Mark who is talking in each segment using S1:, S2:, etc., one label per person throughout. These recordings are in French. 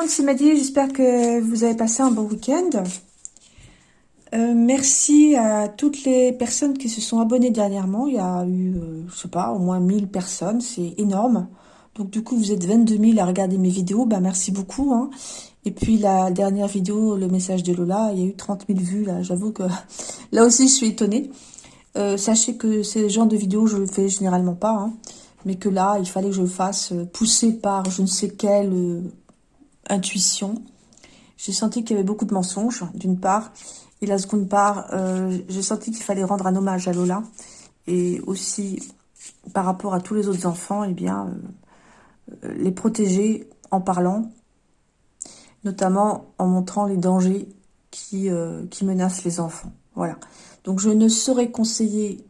S1: Monde, c'est Maddy. J'espère que vous avez passé un bon week-end. Euh, merci à toutes les personnes qui se sont abonnées dernièrement. Il y a eu, euh, je sais pas, au moins 1000 personnes. C'est énorme. Donc du coup, vous êtes 22 000 à regarder mes vidéos. Bah, merci beaucoup. Hein. Et puis la dernière vidéo, le message de Lola, il y a eu 30 000 vues. Là, j'avoue que là aussi, je suis étonnée. Euh, sachez que ces genres de vidéos, je le fais généralement pas. Hein. mais que là, il fallait que je le fasse pousser par je ne sais quelle intuition. J'ai senti qu'il y avait beaucoup de mensonges, d'une part. Et la seconde part, euh, j'ai senti qu'il fallait rendre un hommage à Lola. Et aussi, par rapport à tous les autres enfants, eh bien, euh, euh, les protéger en parlant, notamment en montrant les dangers qui, menacent les enfants. Voilà. Donc, je ne saurais conseiller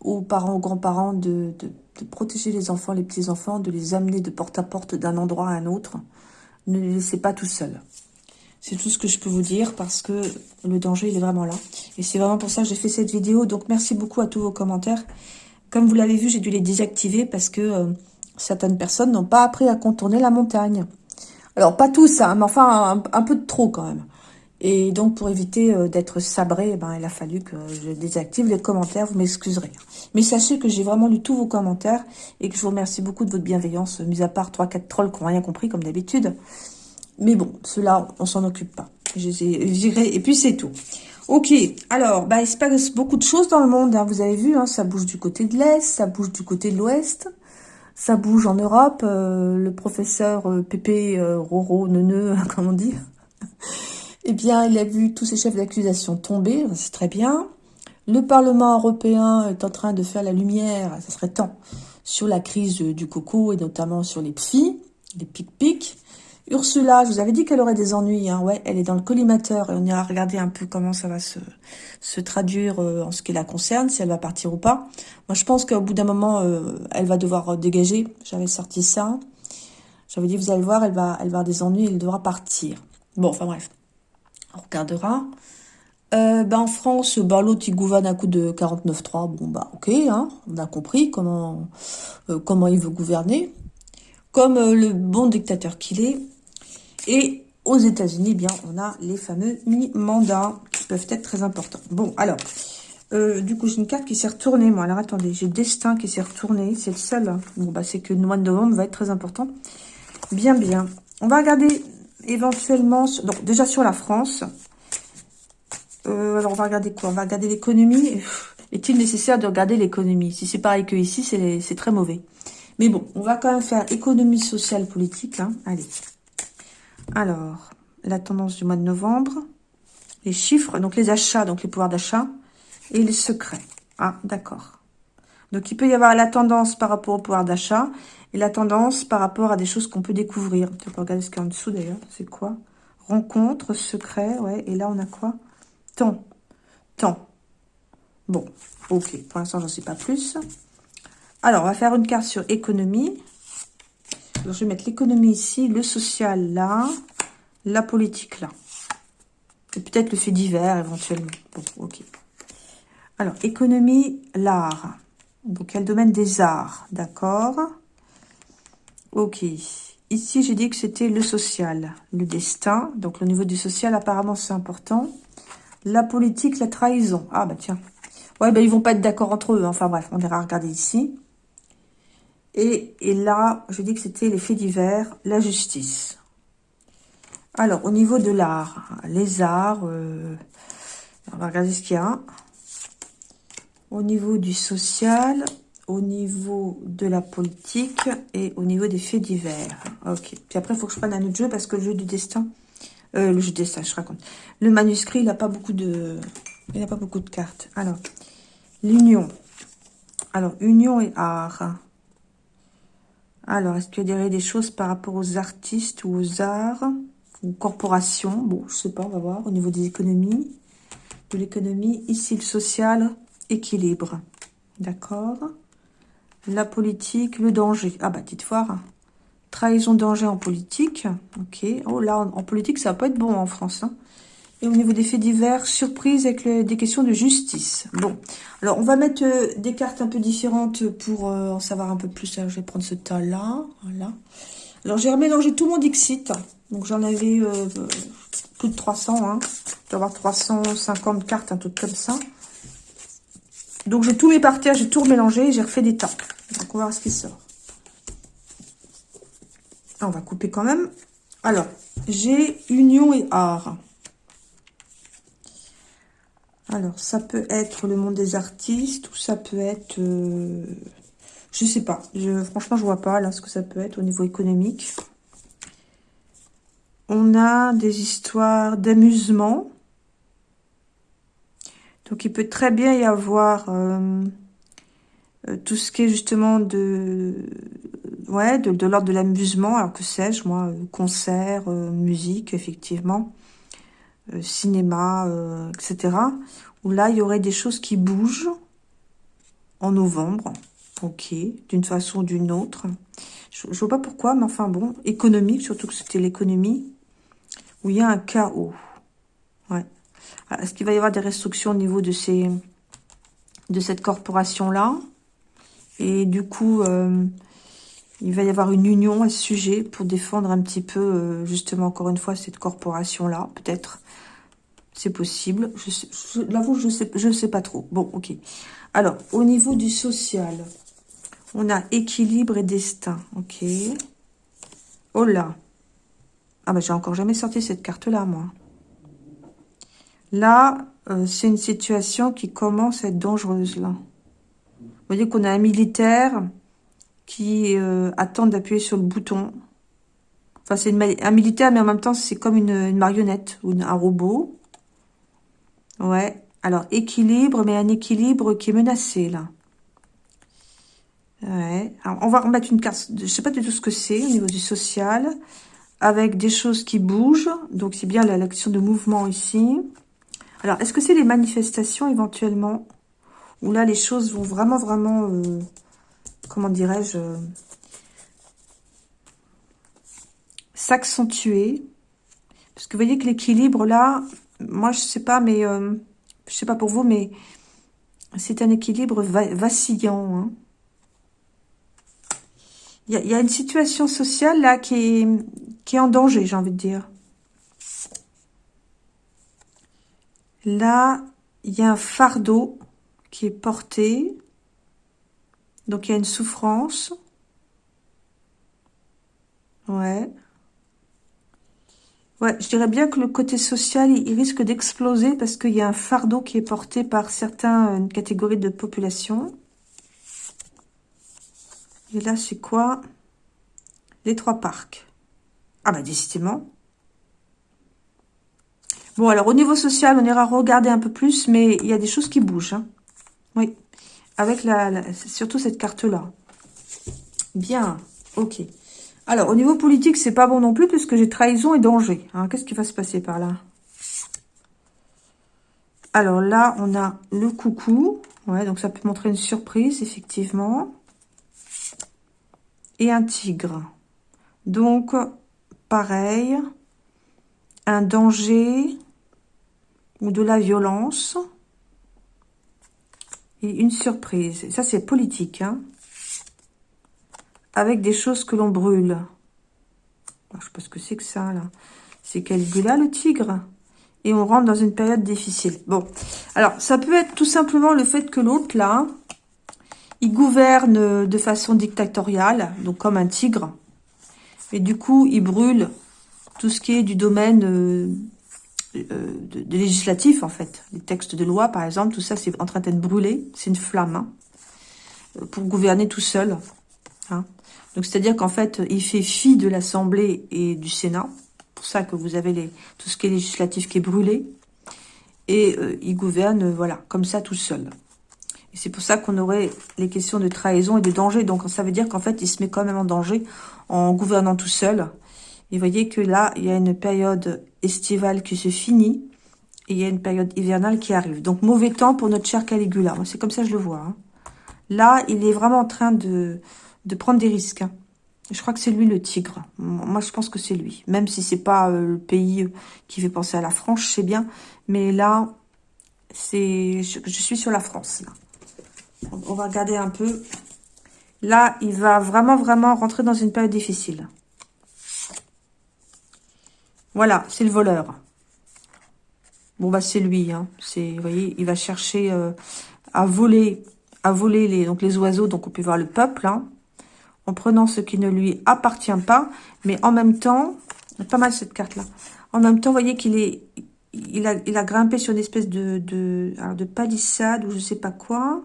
S1: aux parents, aux grands-parents de, de protéger les enfants, les petits-enfants, de les amener de porte à porte d'un endroit à un autre ne les laissez pas tout seuls. C'est tout ce que je peux vous dire parce que le danger, il est vraiment là. Et c'est vraiment pour ça que j'ai fait cette vidéo. Donc, merci beaucoup à tous vos commentaires. Comme vous l'avez vu, j'ai dû les désactiver parce que euh, certaines personnes n'ont pas appris à contourner la montagne. Alors, pas tous, hein, mais enfin, un, peu de trop quand même. Et donc, pour éviter euh, d'être sabré, eh ben, il a fallu que je désactive les commentaires. Vous m'excuserez. Mais sachez que j'ai vraiment lu tous vos commentaires et que je vous remercie beaucoup de votre bienveillance, mis à part 3-4 trolls qui n'ont rien compris, comme d'habitude. Mais bon, ceux-là, on s'en occupe pas. Je les ai virés et puis c'est tout. Ok, alors, bah, il se passe beaucoup de choses dans le monde. Hein. vous avez vu, hein, ça bouge du côté de l'Est, ça bouge du côté de l'Ouest. Ça bouge en Europe. Euh, le professeur euh, Pépé euh, Roro Neuneu, comme on dit, eh bien, il a vu tous ses chefs d'accusation tomber, c'est très bien. Le Parlement européen est en train de faire la lumière, ça serait temps, sur la crise du coco et notamment sur les PFI, les pic-pic. Ursula, je vous avais dit qu'elle aurait des ennuis, hein. ouais, elle est dans le collimateur et on ira regarder un peu comment ça va se, se traduire euh, en ce qui la concerne, si elle va partir ou pas. Moi, je pense qu'au bout d'un moment, euh, elle va devoir dégager. J'avais sorti ça. J'avais dit, vous allez voir, elle va, elle va avoir des ennuis, elle devra partir. Bon, enfin bref on regardera. Euh, ben, en France, l'autre il gouverne à coup de 49.3. Bon bah ok, hein, on a compris comment euh, comment il veut gouverner, comme euh, le bon dictateur qu'il est. Et aux États-Unis, bien on a les fameux mi-mandats qui peuvent être très importants. Bon alors, du coup j'ai une carte qui s'est retournée. Moi alors attendez, j'ai Destin qui s'est retourné, c'est le seul. Hein. Bon bah c'est que le mois de novembre va être très important. Bien bien. On va regarder éventuellement, donc déjà sur la France. Euh, alors on va regarder quoi? On va regarder l'économie. Est-il nécessaire de regarder l'économie? Si c'est pareil que ici, c'est très mauvais. Mais bon, on va quand même faire économie sociale politique. Hein. Allez. Alors, la tendance du mois de novembre. Les chiffres, donc les achats, donc les pouvoirs d'achat. Et les secrets. Ah, d'accord. Donc il peut y avoir la tendance par rapport au pouvoir d'achat et la tendance par rapport à des choses qu'on peut découvrir. On peut regarder ce qu'il y a en dessous d'ailleurs. C'est quoi? Rencontre, secret, ouais. Et là, on a quoi? Temps. Temps. Bon, ok. Pour l'instant, j'en sais pas plus. Alors, on va faire une carte sur économie. je vais mettre l'économie ici, le social là, la politique là. Et peut-être le fait divers éventuellement. Bon, ok. Alors, économie, l'art. Donc, il y a le domaine des arts, d'accord? Ok. Ici, j'ai dit que c'était le social, le destin. Donc, au niveau du social, apparemment, c'est important. La politique, la trahison. Ah, bah tiens. Ouais, ben ils vont pas être d'accord entre eux. Hein. Enfin, bref, on ira regarder ici. Et, là, j'ai dit que c'était les faits divers, la justice. Alors, au niveau de l'art, les arts, euh, on va regarder ce qu'il y a. Au niveau du social, au niveau de la politique et au niveau des faits divers. Ok. Puis après, il faut que je prenne un autre jeu parce que le jeu du destin, euh, le jeu destin, je raconte. Le manuscrit, il n'a pas beaucoup de, il n'a pas beaucoup de cartes. Alors, l'union. Alors, union et art. Alors, est-ce qu'il y a des choses par rapport aux artistes ou aux arts ou corporations? Bon, je sais pas, on va voir. Au niveau des économies, de l'économie, ici le social, équilibre. D'accord la politique, le danger. Ah bah, petite foire. Trahison, danger en politique. Ok. Oh là, en, politique, ça va pas être bon en France. Hein. Et au niveau des faits divers, surprise avec des questions de justice. Bon, alors on va mettre euh, des cartes un peu différentes pour euh, en savoir un peu plus. je vais prendre ce tas-là. Voilà. Alors, j'ai remélangé tout mon Dixit. Donc, j'en avais euh, plus de 300. Hein. Je avoir 350 cartes, un truc comme ça. Donc, j'ai tout mis par terre, j'ai tout remélangé, j'ai refait des tas. Donc, on va voir ce qui sort. Ah, on va couper quand même. Alors, j'ai union et art. Alors, ça peut être le monde des artistes ou ça peut être... Je euh, je sais pas. Franchement, je vois pas là ce que ça peut être au niveau économique. On a des histoires d'amusement. Donc, il peut très bien y avoir euh, euh, tout ce qui est justement de, ouais, de, l'ordre de l'amusement. Alors, que sais-je, moi, concert, musique, effectivement. Euh, cinéma, euh, etc. Où là, il y aurait des choses qui bougent en novembre. Ok, d'une façon ou d'une autre. Je, ne vois pas pourquoi, mais enfin bon, économique, surtout que c'était l'économie, où il y a un chaos. Ouais. Ah, est-ce qu'il va y avoir des restrictions au niveau de ces de cette corporation-là? Et du coup, euh, il va y avoir une union à ce sujet pour défendre un petit peu, justement, encore une fois, cette corporation-là, peut-être. C'est possible. Je, l'avoue, je je sais pas trop. Bon, ok. Alors, au niveau du social, on a équilibre et destin. Ok. Oh là. Ah ben, j'ai encore jamais sorti cette carte-là, moi. Là, euh, c'est une situation qui commence à être dangereuse, là. Vous voyez qu'on a un militaire qui euh, attend d'appuyer sur le bouton. Enfin, c'est un militaire, mais en même temps, c'est comme une, marionnette ou un robot. Ouais. Alors, équilibre, mais un équilibre qui est menacé, là. Ouais. Alors, on va remettre une carte, je sais pas du tout ce que c'est au niveau du social, avec des choses qui bougent. Donc, c'est bien l'action de mouvement ici. Alors, est-ce que c'est les manifestations éventuellement Où là, les choses vont vraiment, vraiment, euh, comment dirais-je, s'accentuer? Parce que vous voyez que l'équilibre, là, moi, je sais pas, mais euh, je sais pas pour vous, mais c'est un équilibre vacillant. Hein. Il y, a, une situation sociale là qui est, qui est en danger, j'ai envie de dire. Là, il y a un fardeau qui est porté. Donc, il y a une souffrance. Ouais. Ouais, je dirais bien que le côté social, il, risque d'exploser parce qu'il y a un fardeau qui est porté par certaines catégories de population. Et là, c'est quoi? Les trois parcs. Ah bah décidément. Bon, alors au niveau social, on ira regarder un peu plus, mais il y a des choses qui bougent. Hein. Oui, avec la surtout cette carte-là. Bien, ok. Alors, au niveau politique, c'est pas bon non plus, puisque j'ai trahison et danger. Hein. Qu'est-ce qui va se passer par là? Alors là, on a le coucou. Ouais, donc ça peut montrer une surprise, effectivement. Et un tigre. Donc, pareil, un danger ou de la violence. Et une surprise. Ça, c'est politique, hein avec des choses que l'on brûle. Je sais pas ce que c'est que ça, là. C'est Caligula, le tigre? Et on rentre dans une période difficile. Bon, alors, ça peut être tout simplement le fait que l'autre, là, il gouverne de façon dictatoriale, donc comme un tigre. Et du coup, il brûle tout ce qui est du domaine euh, euh, de, législatif, en fait. Les textes de loi, par exemple, tout ça, c'est en train d'être brûlé. C'est une flamme, hein, pour gouverner tout seul. Hein. Donc, c'est-à-dire qu'en fait, il fait fi de l'Assemblée et du Sénat. pour ça que vous avez les, tout ce qui est législatif qui est brûlé. Et euh, il gouverne, euh, voilà, comme ça, tout seul. Et c'est pour ça qu'on aurait les questions de trahison et de danger. Donc, ça veut dire qu'en fait, il se met quand même en danger en gouvernant tout seul. Et vous voyez que là, il y a une période estivale qui se finit. Et il y a une période hivernale qui arrive. Donc, mauvais temps pour notre cher Caligula. C'est comme ça que je le vois. Hein. Là, il est vraiment en train de de prendre des risques. Hein. Je crois que c'est lui le tigre. Moi, je pense que c'est lui. Même si c'est pas euh, le pays euh, qui fait penser à la France, je sais bien. Mais là, c'est, je, suis sur la France. On va regarder un peu. Là, il va vraiment, vraiment rentrer dans une période difficile. Voilà, c'est le voleur. Bon, bah, c'est lui. Hein. Vous voyez, il va chercher euh, à voler, à voler les, donc les oiseaux. Donc, on peut voir le peuple, hein, en prenant ce qui ne lui appartient pas. Mais en même temps, pas mal cette carte-là. En même temps, vous voyez qu'il est, il a, grimpé sur une espèce de, de, de palissade ou je sais pas quoi.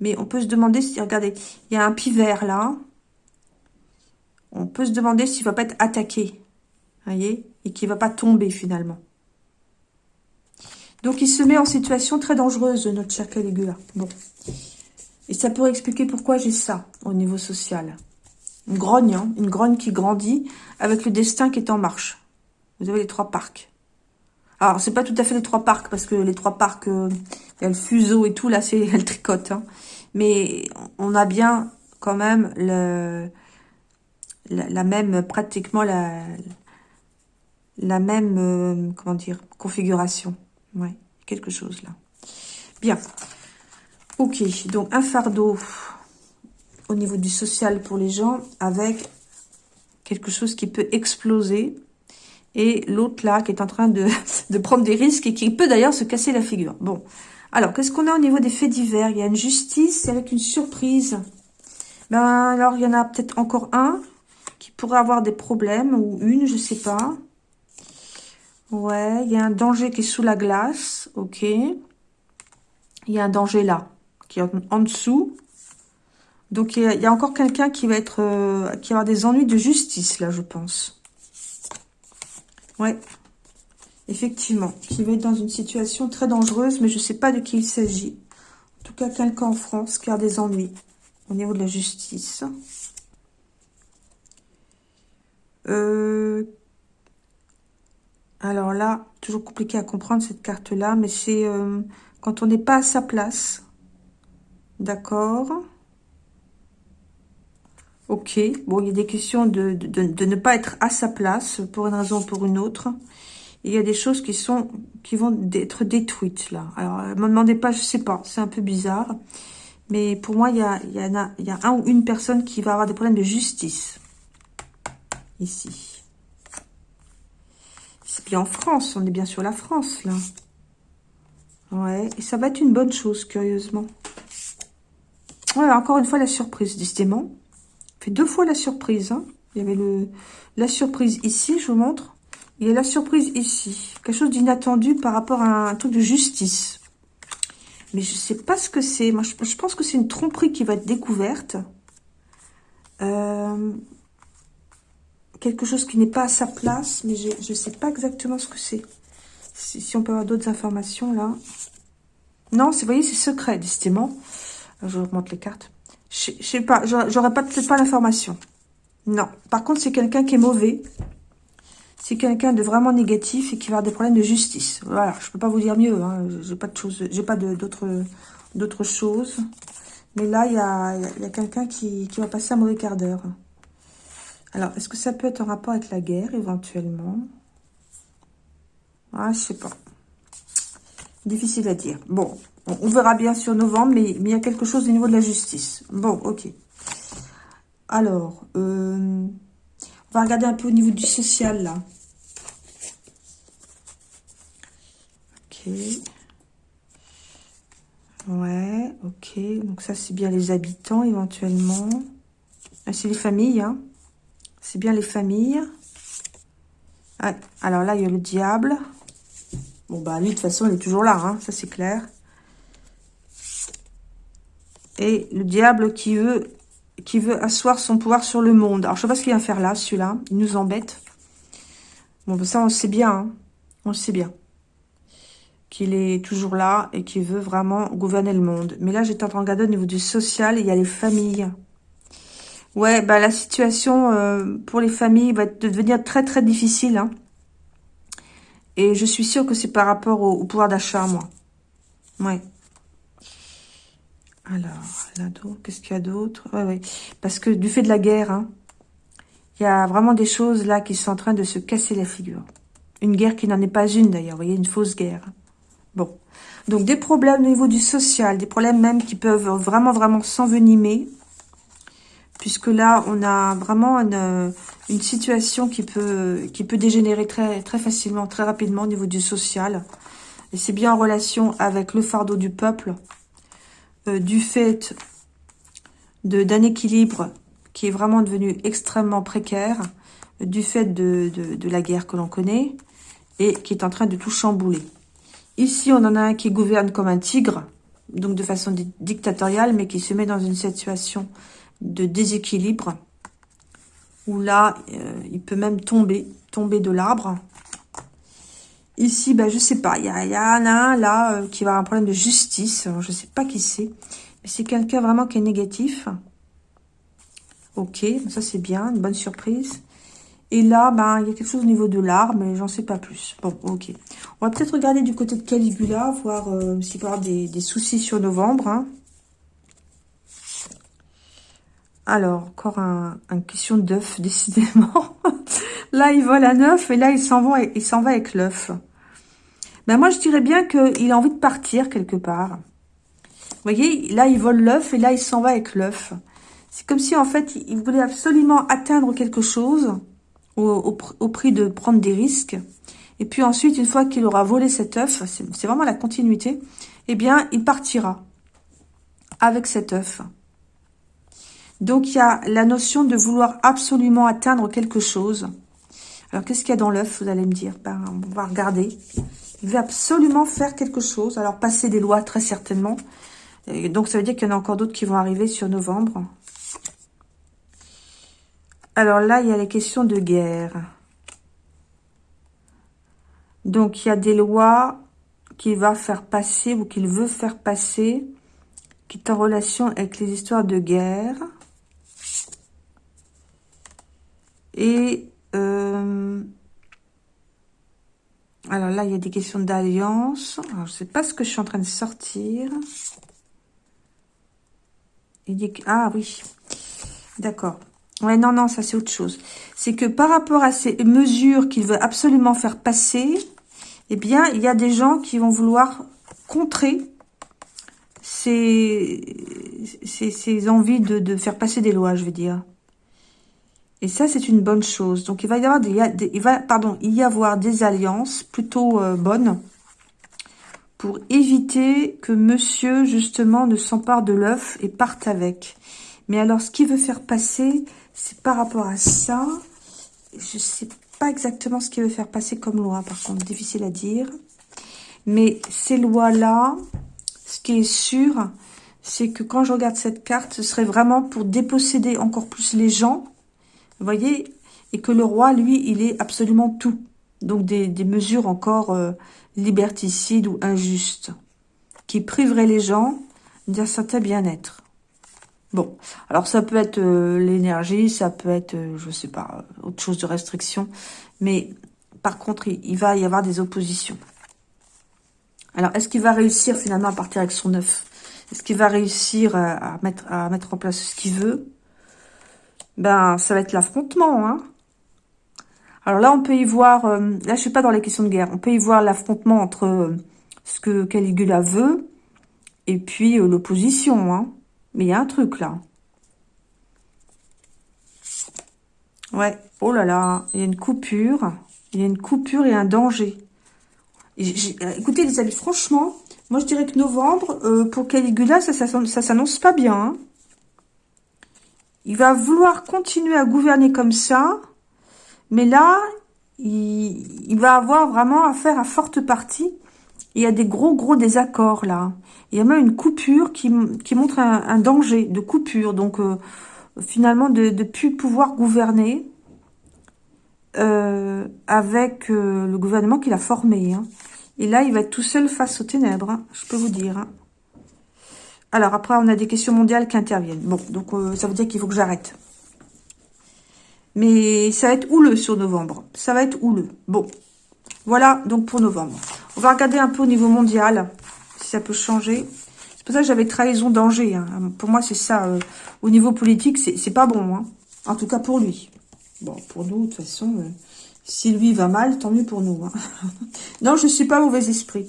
S1: Mais on peut se demander si, regardez, il y a un pivert là. On peut se demander s'il va pas être attaqué. Voyez Et qu'il va pas tomber finalement. Donc, il se met en situation très dangereuse, notre cher Caligula. Bon. Et ça pourrait expliquer pourquoi j'ai ça au niveau social. Une grogne, hein, une grogne qui grandit avec le destin qui est en marche. Vous avez les trois parcs. Alors, c'est pas tout à fait les trois parcs, parce que les trois parcs, euh, y a le fuseau et tout, là, c'est le tricote. Hein. Mais on a bien, quand même, la, même, pratiquement la, la même, euh, comment dire, configuration. Ouais, quelque chose là. Bien. Ok, donc un fardeau au niveau du social pour les gens avec quelque chose qui peut exploser. Et l'autre là qui est en train de, prendre des risques et qui peut d'ailleurs se casser la figure. Bon, alors qu'est-ce qu'on a au niveau des faits divers? Il y a une justice avec une surprise. Ben alors il y en a peut-être encore un qui pourrait avoir des problèmes ou une, je sais pas. Ouais, il y a un danger qui est sous la glace. Ok. Il y a un danger là, qui est en, dessous. Donc, il y a, encore quelqu'un qui va être... Euh, qui va avoir des ennuis de justice, là, je pense. Ouais. Effectivement. Qui va être dans une situation très dangereuse, mais je ne sais pas de qui il s'agit. En tout cas, quelqu'un en France qui a des ennuis au niveau de la justice. Euh, alors là, toujours compliqué à comprendre cette carte-là, mais c'est euh, quand on n'est pas à sa place. D'accord Ok, bon, il y a des questions de, de, ne pas être à sa place pour une raison ou pour une autre. il y a des choses qui sont qui vont être détruites là. Alors, ne me demandez pas, je sais pas, c'est un peu bizarre. Mais pour moi, il y a, il y, a, il y a un ou une personne qui va avoir des problèmes de justice. Ici en France, on est bien sur la France, là. Ouais, et ça va être une bonne chose, curieusement. Ouais, encore une fois, la surprise, décidément. fait deux fois la surprise, hein. Il y avait le la surprise ici, je vous montre. Il y a la surprise ici. Quelque chose d'inattendu par rapport à un truc de justice. Mais je sais pas ce que c'est. Moi, je, pense que c'est une tromperie qui va être découverte. Euh, quelque chose qui n'est pas à sa place, mais je ne sais pas exactement ce que c'est. Si, on peut avoir d'autres informations, là. Non, vous voyez, c'est secret, décidément. Je remonte les cartes. Je, ne sais pas, j'aurais pas peut-être pas l'information. Non. Par contre, c'est quelqu'un qui est mauvais. C'est quelqu'un de vraiment négatif et qui va avoir des problèmes de justice. Voilà, je peux pas vous dire mieux. Hein. J'ai pas de choses, d'autres choses. Mais là, il y a, y a quelqu'un qui, qui va passer un mauvais quart d'heure. Alors, est-ce que ça peut être en rapport avec la guerre, éventuellement? Ah, je sais pas. Difficile à dire. Bon, on verra bien sur novembre, mais, il y a quelque chose au niveau de la justice. Bon, ok. Alors, euh, on va regarder un peu au niveau du social, là. Ok. Ouais, ok. Donc ça, c'est bien les habitants, éventuellement. Ah, c'est les familles, hein. C'est bien les familles. Ah, alors là, il y a le diable. Bon, bah, lui, de toute façon, il est toujours là, hein, ça c'est clair. Et le diable qui veut, qui veut asseoir son pouvoir sur le monde. Alors, je sais pas ce qu'il vient faire là, celui-là. Il nous embête. Bon, bah, ça, on sait bien. Hein. On sait bien. Qu'il est toujours là et qu'il veut vraiment gouverner le monde. Mais là, j'étais en train de regarder au niveau du social, il y a les familles. Ouais, bah la situation euh, pour les familles va devenir très très difficile. Hein. Et je suis sûre que c'est par rapport au, pouvoir d'achat, moi. Ouais. Alors, là, qu'est-ce qu'il y a d'autre? Ouais, ouais. Parce que du fait de la guerre, hein, il y a vraiment des choses là qui sont en train de se casser la figure. Une guerre qui n'en est pas une d'ailleurs, vous voyez, une fausse guerre. Bon. Donc des problèmes au niveau du social, des problèmes même qui peuvent vraiment, vraiment s'envenimer puisque là, on a vraiment une, une situation qui peut, dégénérer très, facilement, très rapidement au niveau du social. Et c'est bien en relation avec le fardeau du peuple, euh, du fait d'un équilibre qui est vraiment devenu extrêmement précaire, du fait de la guerre que l'on connaît, et qui est en train de tout chambouler. Ici, on en a un qui gouverne comme un tigre, donc de façon dictatoriale, mais qui se met dans une situation de déséquilibre, où là, euh, il peut même tomber, tomber de l'arbre. Ici, ben, je sais pas, il y, a, y un là euh, qui va avoir un problème de justice, je sais pas qui c'est, mais c'est quelqu'un vraiment qui est négatif. Ok, ça c'est bien, une bonne surprise. Et là, ben, il y a quelque chose au niveau de l'arbre, mais j'en sais pas plus. Bon, ok. On va peut-être regarder du côté de Caligula, voir euh, s'il peut y avoir des, soucis sur novembre. Hein. Alors, encore un, question d'œuf, décidément. là, il vole un œuf et là, il s'en va, il s'en va avec l'œuf. Ben, moi, je dirais bien qu'il a envie de partir quelque part. Vous voyez, là, il vole l'œuf et là, il s'en va avec l'œuf. C'est comme si, en fait, il voulait absolument atteindre quelque chose au, prix de prendre des risques. Et puis ensuite, une fois qu'il aura volé cet œuf, c'est vraiment la continuité, eh bien, il partira avec cet œuf. Donc, il y a la notion de vouloir absolument atteindre quelque chose. Alors, qu'est-ce qu'il y a dans l'œuf, vous allez me dire? Ben, On va regarder. Il veut absolument faire quelque chose. Alors, passer des lois, très certainement. Donc, ça veut dire qu'il y en a encore d'autres qui vont arriver sur novembre. Alors là, il y a les questions de guerre. Donc, il y a des lois qu'il va faire passer ou qu'il veut faire passer qui est en relation avec les histoires de guerre. Et euh, alors là, il y a des questions d'alliance. je ne sais pas ce que je suis en train de sortir. Il dit ah oui, d'accord. Ouais, non, non, ça c'est autre chose. C'est que par rapport à ces mesures qu'il veut absolument faire passer, eh bien, il y a des gens qui vont vouloir contrer ces, ces, envies de, faire passer des lois, je veux dire. Et ça, c'est une bonne chose. Donc, il va y avoir des, il va, pardon, y avoir des alliances plutôt euh, bonnes pour éviter que monsieur, justement, ne s'empare de l'œuf et parte avec. Mais alors, ce qu'il veut faire passer, c'est par rapport à ça. Je ne sais pas exactement ce qu'il veut faire passer comme loi, par contre, difficile à dire. Mais ces lois-là, ce qui est sûr, c'est que quand je regarde cette carte, ce serait vraiment pour déposséder encore plus les gens, voyez, et que le roi, lui, il est absolument tout. Donc des, mesures encore euh, liberticides ou injustes, qui priveraient les gens d'un certain bien-être. Bon, alors ça peut être euh, l'énergie, ça peut être, euh, je sais pas, autre chose de restriction. Mais par contre, il, va y avoir des oppositions. Alors, est-ce qu'il va réussir finalement à partir avec son œuf? Est-ce qu'il va réussir à, mettre, à mettre en place ce qu'il veut? Ben, ça va être l'affrontement. Hein Alors là, on peut y voir... Euh, là, je suis pas dans les questions de guerre. On peut y voir l'affrontement entre ce que Caligula veut et puis l'opposition. Hein mais il y a un truc là. Ouais, oh là là, il y a une coupure. Il y a une coupure et un danger. Euh, écoutez les amis, franchement, moi je dirais que novembre, euh, pour Caligula, ça, ça, s'annonce pas bien. Hein. Il va vouloir continuer à gouverner comme ça, mais là, il, va avoir vraiment affaire à forte partie. Il y a des gros gros désaccords là. Il y a même une coupure qui, montre un, danger de coupure. Donc, euh, finalement, de ne plus pouvoir gouverner euh, avec euh, le gouvernement qu'il a formé. Hein. Et là, il va être tout seul face aux ténèbres, hein, je peux vous dire. Hein. Alors, après, on a des questions mondiales qui interviennent. Bon, donc, ça veut dire qu'il faut que j'arrête. Mais ça va être houleux sur novembre. Ça va être houleux. Bon, voilà donc pour novembre. On va regarder un peu au niveau mondial ça peut changer. C'est pour ça que j'avais trahison danger. Hein. Pour moi, c'est ça. Euh, au niveau politique, c'est pas bon. Hein. En tout cas, pour lui. Bon, pour nous, de toute façon, euh, si lui va mal, tant mieux pour nous. Hein. non, je suis pas mauvais esprit.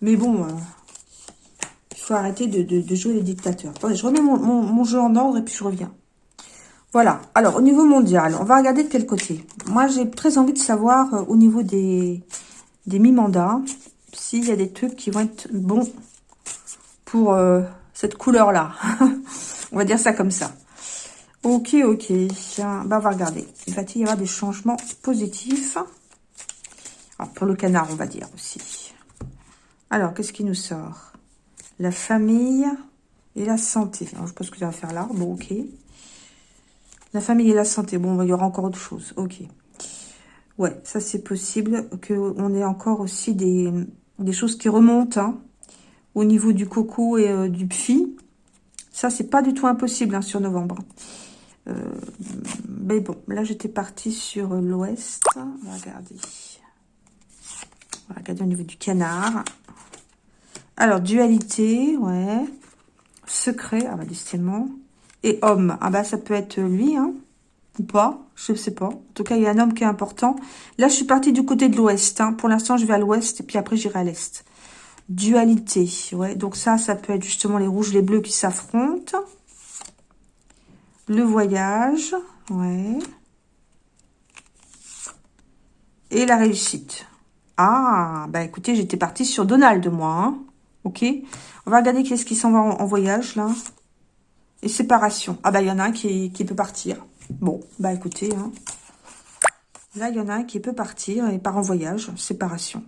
S1: Mais bon, euh, faut arrêter de, jouer les dictateurs. Attendez, je remets mon, jeu en ordre et puis je reviens. Voilà. Alors, au niveau mondial, on va regarder de quel côté. Moi, j'ai très envie de savoir euh, au niveau des, mi-mandats s'il y a des trucs qui vont être bons pour euh, cette couleur-là. on va dire ça comme ça. Ok, ok. Bah, on va regarder. Il va y avoir des changements positifs? Alors, pour le canard, on va dire aussi. Alors, qu'est-ce qui nous sort? La famille et la santé. Je pense que ça va faire là. Bon, ok. La famille et la santé. Bon, il y aura encore autre chose. Ok. Ouais, ça c'est possible qu'on ait encore aussi des, choses qui remontent hein, au niveau du coco et euh, du phi. Ça, c'est pas du tout impossible hein, sur novembre. Euh, mais bon, là, j'étais partie sur l'ouest. Va regarder au niveau du canard. Alors, dualité, ouais. Secret, ah bah, décidément. Et homme, ah bah ça peut être lui, hein, ou pas, je sais pas. En tout cas, il y a un homme qui est important. Là, je suis partie du côté de l'ouest. Hein. Pour l'instant, je vais à l'ouest et puis après, j'irai à l'est. Dualité, ouais. Donc ça, ça peut être justement les rouges, les bleus qui s'affrontent. Le voyage, ouais. Et la réussite. Ah, bah écoutez, j'étais partie sur Donald, moi. Hein. Ok On va regarder qu'est-ce qui s'en va en voyage, là. Et séparation. Ah bah il y en a un qui, peut partir. Bon, bah écoutez, hein. là il y en a un qui peut partir et part en voyage, séparation.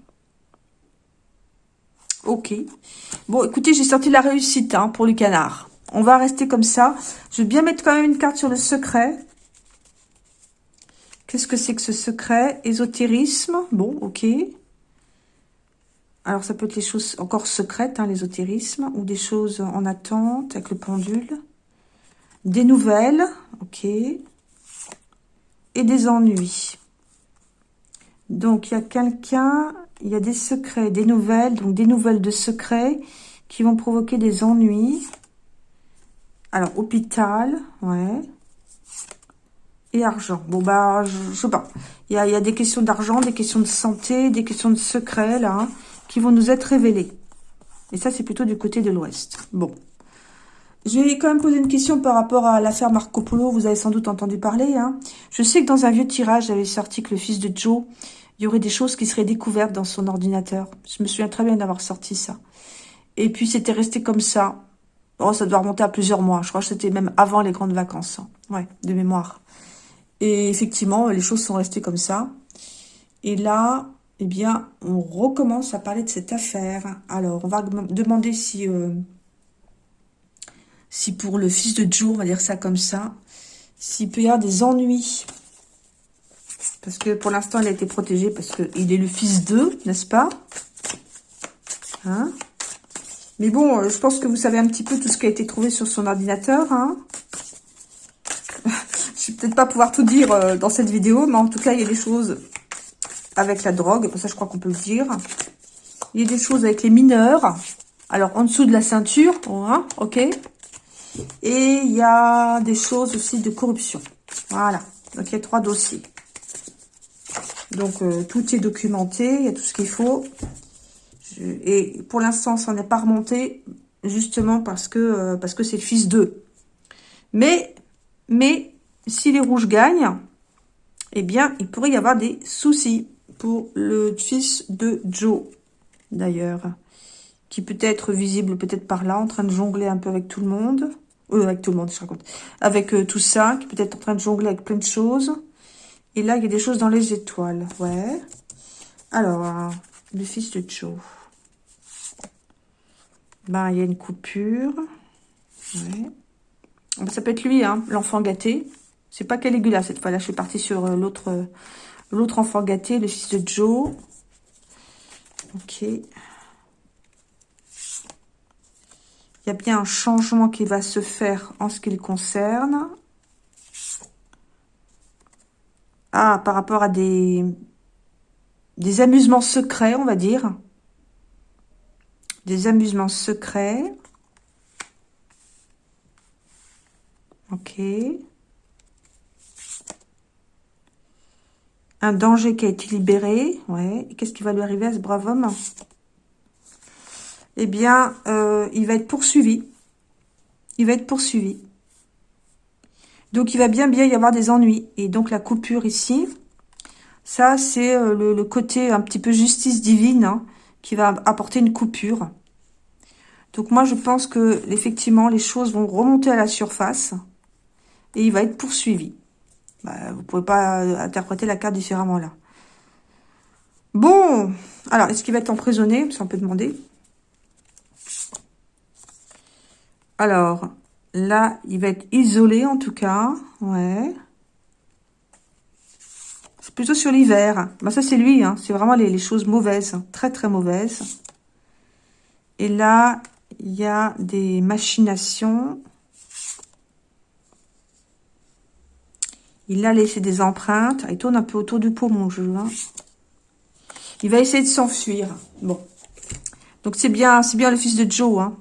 S1: Ok. Bon, écoutez, j'ai sorti la réussite hein, pour les canards. On va rester comme ça. Je vais bien mettre quand même une carte sur le secret. Qu'est-ce que c'est que ce secret? Ésotérisme? Bon, ok. Alors, ça peut être les choses encore secrètes, hein, l'ésotérisme, ou des choses en attente avec le pendule. Des nouvelles, ok. Et des ennuis. Donc, il y a quelqu'un, il y a des secrets, des nouvelles, donc des nouvelles de secrets qui vont provoquer des ennuis. Alors, hôpital, ouais. Et argent. Bon, bah, je, sais pas. Il y a, des questions d'argent, des questions de santé, des questions de secrets, là, hein, qui vont nous être révélées. Et ça, c'est plutôt du côté de l'ouest. Bon. Je vais quand même poser une question par rapport à l'affaire Marco Polo. Vous avez sans doute entendu parler. Hein. Je sais que dans un vieux tirage, j'avais sorti que le fils de Joe, il y aurait des choses qui seraient découvertes dans son ordinateur. Je me souviens très bien d'avoir sorti ça. Et puis, c'était resté comme ça. Oh, ça doit remonter à plusieurs mois. Je crois que c'était même avant les grandes vacances. Hein. Ouais, de mémoire. Et effectivement, les choses sont restées comme ça. Et là, eh bien, on recommence à parler de cette affaire. Alors, on va demander si... Euh, si pour le fils de Joe, on va dire ça comme ça, s'il peut y avoir des ennuis. Parce que pour l'instant, il a été protégé parce qu'il est le fils d'eux, n'est-ce pas? Hein? Mais bon, euh, je pense que vous savez un petit peu tout ce qui a été trouvé sur son ordinateur. Hein je vais peut-être pas pouvoir tout dire euh, dans cette vidéo, mais en tout cas, il y a des choses avec la drogue. Ça, je crois qu'on peut le dire. Il y a des choses avec les mineurs. Alors, en dessous de la ceinture, hein, ok et il y a des choses aussi de corruption. Voilà. Donc, il y a trois dossiers. Donc, euh, tout est documenté. Il y a tout ce qu'il faut. et pour l'instant, ça n'est pas remonté. Justement parce que euh, parce que c'est le fils d'eux. Mais, mais, si les rouges gagnent, eh bien, il pourrait y avoir des soucis le fils de Joe, d'ailleurs. Qui peut être visible peut-être par là, en train de jongler un peu avec tout le monde. Euh, avec tout le monde, je raconte. Avec euh, tout ça, qui peut être en train de jongler avec plein de choses. Et là, il y a des choses dans les étoiles. Ouais. Alors, le fils de Joe. Ben, il y a une coupure. Ben, ça peut être lui, hein, l'enfant gâté. C'est pas Caligula cette fois-là. Je suis partie sur euh, l'autre l'autre enfant gâté, le fils de Joe. Ok. Il y a bien un changement qui va se faire en ce qui le concerne. Ah, par rapport à des, des amusements secrets, on va dire. Des amusements secrets. Ok. Un danger qui a été libéré. Ouais. Qu'est-ce qui va lui arriver à ce brave homme? Eh bien, euh, il va être poursuivi. Il va être poursuivi. Donc, il va bien bien y avoir des ennuis. Et donc, la coupure ici, ça, c'est euh, le, côté un petit peu justice divine hein, qui va apporter une coupure. Donc, moi, je pense que effectivement, les choses vont remonter à la surface et il va être poursuivi. Bah, vous pouvez pas interpréter la carte différemment là. Bon, alors, est-ce qu'il va être emprisonné? Ça, on peut demander. Alors, là, il va être isolé en tout cas. Ouais. C'est plutôt sur l'hiver. Bah, ça, c'est lui. Hein. C'est vraiment les, choses mauvaises. Très, très mauvaises. Et là, il y a des machinations. Il a laissé des empreintes. Il tourne un peu autour du pot, mon jeu. Hein. Il va essayer de s'enfuir. Bon. Donc, c'est bien, c'est bien le fils de Joe. Hein.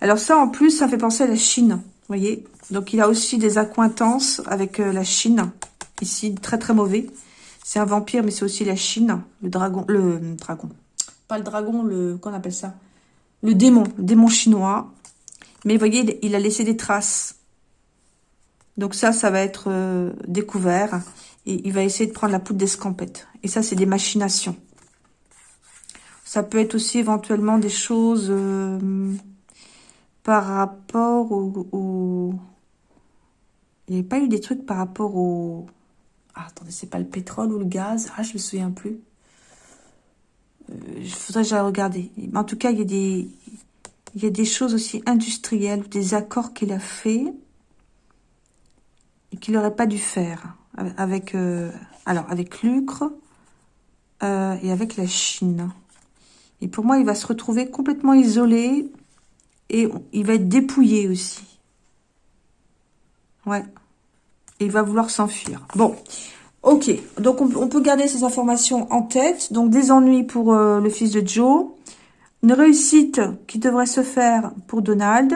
S1: Alors, ça, en plus, ça fait penser à la Chine. Vous voyez Donc, il a aussi des accointances avec euh, la Chine. Ici, très, très mauvais. C'est un vampire, mais c'est aussi la Chine. Le dragon. Le dragon. Pas le dragon, le... Qu'on appelle ça? Le démon. Le démon chinois. Mais vous voyez, il a laissé des traces. Donc ça, ça va être euh, découvert. Et il va essayer de prendre la poudre d'escampette. Et ça, c'est des machinations. Ça peut être aussi éventuellement des choses euh, par rapport au, Il n'y avait pas eu des trucs par rapport au... Ah, attendez, c'est pas le pétrole ou le gaz? Ah, je me souviens plus. Euh, il faudrait que j'aille regarder. En tout cas, il y a des... Il y a des choses aussi industrielles, des accords qu'il a fait qu'il n'aurait pas dû faire avec, euh, alors avec l'Ucre et avec la Chine. Et pour moi, il va se retrouver complètement isolé et il va être dépouillé aussi. Ouais. Et il va vouloir s'enfuir. Bon, ok. Donc, on, peut garder ces informations en tête. Donc, des ennuis pour euh, le fils de Joe. Une réussite qui devrait se faire pour Donald.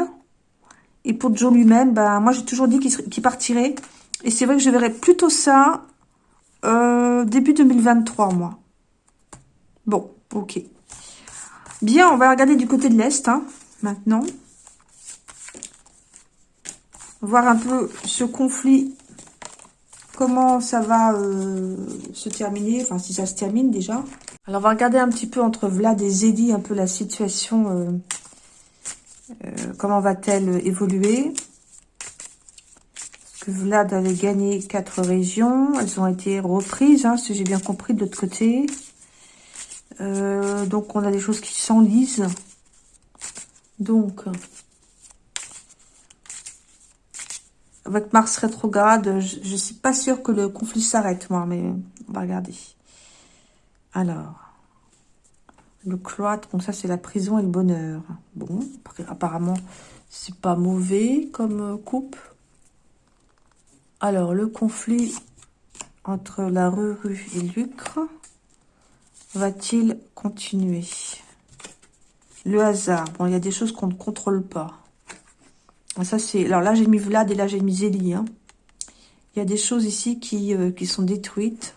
S1: Et pour Joe lui-même, ben, moi, j'ai toujours dit qu'il partirait. Et c'est vrai que je verrais plutôt ça euh, début 2023, moi. Bon, ok. Bien, on va regarder du côté de l'Est, hein, maintenant. Voir un peu ce conflit, comment ça va euh, se terminer, enfin si ça se termine déjà. Alors on va regarder un petit peu entre Vlad et Zeddy, un peu la situation, euh, comment va-t-elle évoluer Vlad avait gagné quatre régions, elles ont été reprises, hein, si j'ai bien compris de l'autre côté. Euh, donc, on a des choses qui s'enlisent. Donc, avec Mars rétrograde, je ne suis pas sûre que le conflit s'arrête, moi, mais on va regarder. Alors, le cloître, donc ça, c'est la prison et le bonheur. Bon, apparemment, c'est pas mauvais comme euh, coupe. Alors, le conflit entre la rue et Lucre va-t-il continuer? Le hasard. Bon, il y a des choses qu'on ne contrôle pas. Ah, ça. Alors là, j'ai mis Vlad et là, j'ai mis Zélie. Hein. Il y a des choses ici qui, euh, qui sont détruites.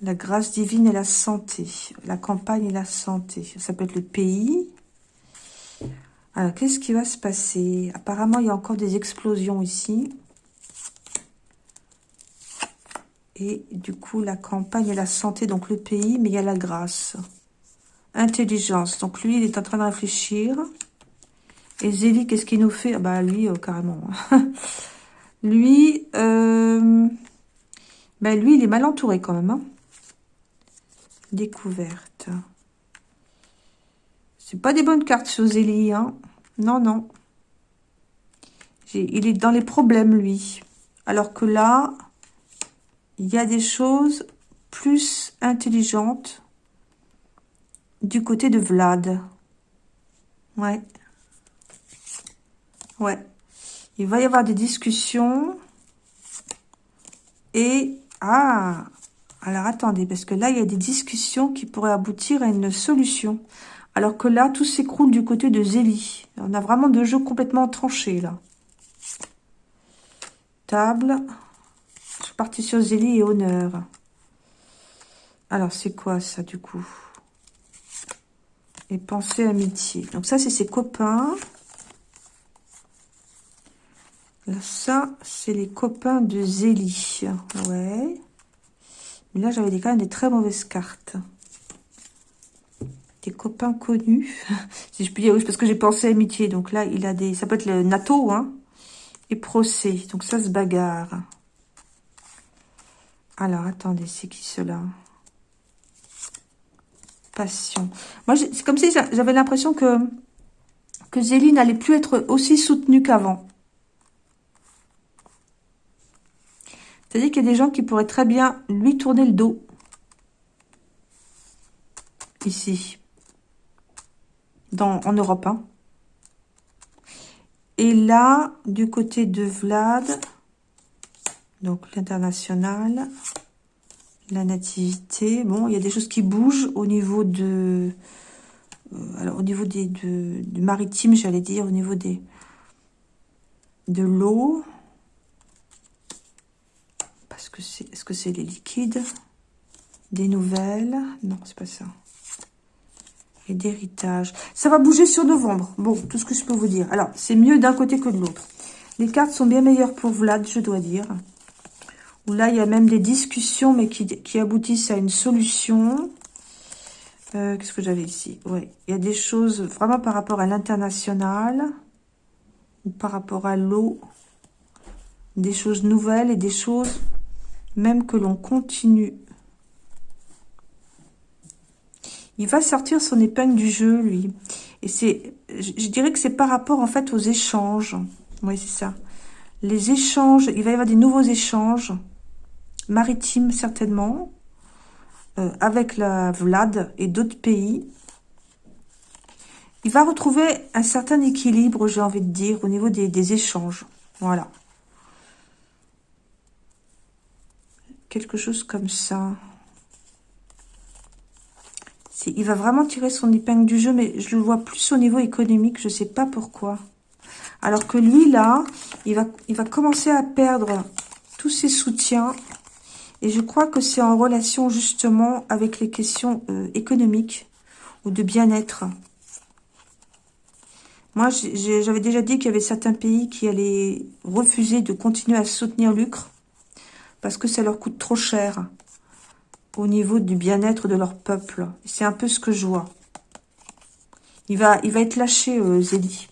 S1: La grâce divine et la santé. La campagne et la santé. Ça peut être le pays. Alors, qu'est-ce qui va se passer? Apparemment, il y a encore des explosions ici. Et du coup, la campagne et la santé, donc le pays, mais il y a la grâce. Intelligence. Donc lui, il est en train de réfléchir. Et Zélie, qu'est-ce qu'il nous fait? Ah Bah lui, euh, carrément. lui, euh... ben, lui, il est mal entouré quand même. Hein. Découverte. C'est pas des bonnes cartes sur Zélie. Hein. Non, non. Il est dans les problèmes, lui. Alors que là, il y a des choses plus intelligentes du côté de Vlad. Ouais. Ouais. Il va y avoir des discussions. Et... Ah Alors, attendez, parce que là, il y a des discussions qui pourraient aboutir à une solution. Alors que là, tout s'écroule du côté de Zélie. On a vraiment deux jeux complètement tranchés, là. Table partie sur Zélie et honneur. Alors, c'est quoi ça, du coup? Et pensée, amitié. Donc ça, c'est ses copains. Là, ça, c'est les copains de Zélie. Ouais. Mais là, j'avais quand même des très mauvaises cartes. Des copains connus. si je puis dire, oui, parce que j'ai pensé amitié. Donc là, il a des... Ça peut être le NATO, hein. Et procès. Donc ça se bagarre. Alors, attendez, c'est qui cela Passion. Moi, c'est comme si j'avais l'impression que, que Zélie n'allait plus être aussi soutenue qu'avant. C'est-à-dire qu'il y a des gens qui pourraient très bien lui tourner le dos. Ici. Dans, en Europe. Hein. Et là, du côté de Vlad, donc l'international, la nativité, bon, il y a des choses qui bougent au niveau de... Euh, alors, au niveau des, de, du maritime, j'allais dire, au niveau des de l'eau, que c'est Est-ce que c'est les liquides? Des nouvelles? Non, c'est pas ça. Et d'héritage. Ça va bouger sur novembre. Bon, tout ce que je peux vous dire. Alors, c'est mieux d'un côté que de l'autre. Les cartes sont bien meilleures pour Vlad, je dois dire. Là, il y a même des discussions, mais qui, qui aboutissent à une solution. Euh, qu'est-ce que j'avais ici? Oui, il y a des choses vraiment par rapport à l'international. Ou par rapport à l'eau. Des choses nouvelles et des choses même que l'on continue. Il va sortir son épingle du jeu, lui. Et c'est, je dirais que c'est par rapport, en fait, aux échanges. Oui, c'est ça. Les échanges, il va y avoir des nouveaux échanges, maritimes certainement, euh, avec la Vlad et d'autres pays. Il va retrouver un certain équilibre, j'ai envie de dire, au niveau des, des échanges. Voilà. quelque chose comme ça. Il va vraiment tirer son épingle du jeu, mais je le vois plus au niveau économique, je ne sais pas pourquoi. Alors que lui, là, il va, il va commencer à perdre tous ses soutiens. Et je crois que c'est en relation justement avec les questions euh, économiques ou de bien-être. Moi, j'avais déjà dit qu'il y avait certains pays qui allaient refuser de continuer à soutenir l'Ucre parce que ça leur coûte trop cher au niveau du bien-être de leur peuple. C'est un peu ce que je vois. Il va, il va être lâché, euh, Zélie.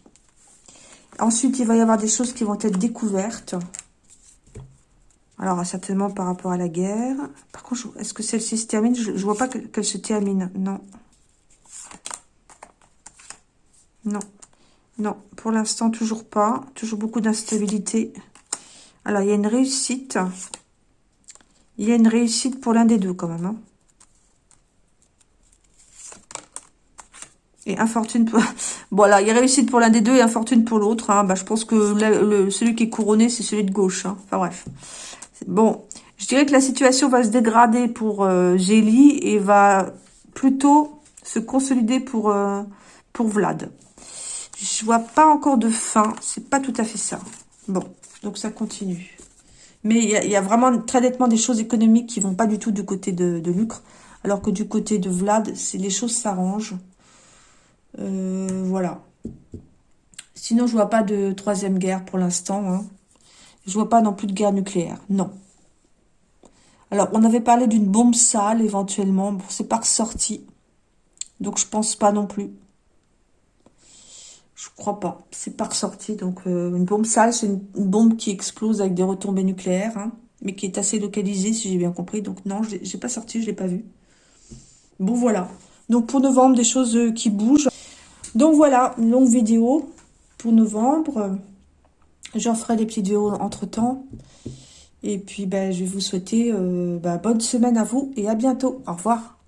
S1: Ensuite, il va y avoir des choses qui vont être découvertes. Alors, certainement par rapport à la guerre. Par contre, est-ce que celle-ci se termine? Je ne vois pas qu'elle se termine. Non. Non. Non, pour l'instant, toujours pas. Toujours beaucoup d'instabilité. Alors, il y a une réussite. Il y a une réussite pour l'un des deux quand même. Hein. Et infortune pour... Voilà, il y a réussite pour l'un des deux et infortune pour l'autre. Hein. Bah, je pense que celui qui est couronné, c'est celui de gauche. Hein. Enfin bref. Bon, je dirais que la situation va se dégrader pour euh, et va plutôt se consolider pour, euh, pour Vlad. Je vois pas encore de fin. C'est pas tout à fait ça. Bon, donc ça continue. Mais il y, a vraiment très nettement des choses économiques qui vont pas du tout du côté de, Lucre. Alors que du côté de Vlad, les choses s'arrangent. Euh, voilà. Sinon, je vois pas de troisième guerre pour l'instant. Hein. Je vois pas non plus de guerre nucléaire. Non. Alors, on avait parlé d'une bombe sale éventuellement. Bon, c'est pas ressorti. Donc, je pense pas non plus. Je crois pas. C'est pas ressorti. Donc, euh, une bombe sale, c'est une, bombe qui explose avec des retombées nucléaires, hein, mais qui est assez localisée, si j'ai bien compris. Donc, non, je n'ai pas sorti, je l'ai pas vu. Bon, voilà. Donc, pour novembre, des choses euh, qui bougent. Donc, voilà, une longue vidéo pour novembre. J'en ferai des petites vidéos entre-temps. Et puis, ben, je vais vous souhaiter euh, ben, bonne semaine à vous et à bientôt. Au revoir.